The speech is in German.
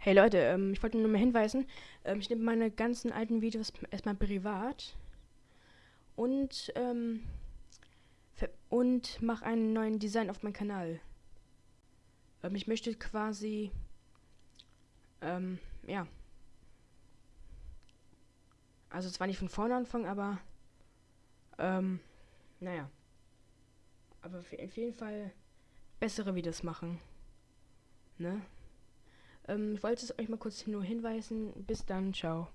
Hey Leute, ähm, ich wollte nur mal hinweisen, ähm, ich nehme meine ganzen alten Videos erstmal privat und, ähm, und mache einen neuen Design auf meinem Kanal. Ähm, ich möchte quasi, ähm, ja. Also zwar nicht von vorne anfangen, aber, ähm, naja. Aber auf jeden Fall bessere Videos machen. Ne? Ähm, ich wollte es euch mal kurz nur hinweisen. Bis dann, ciao.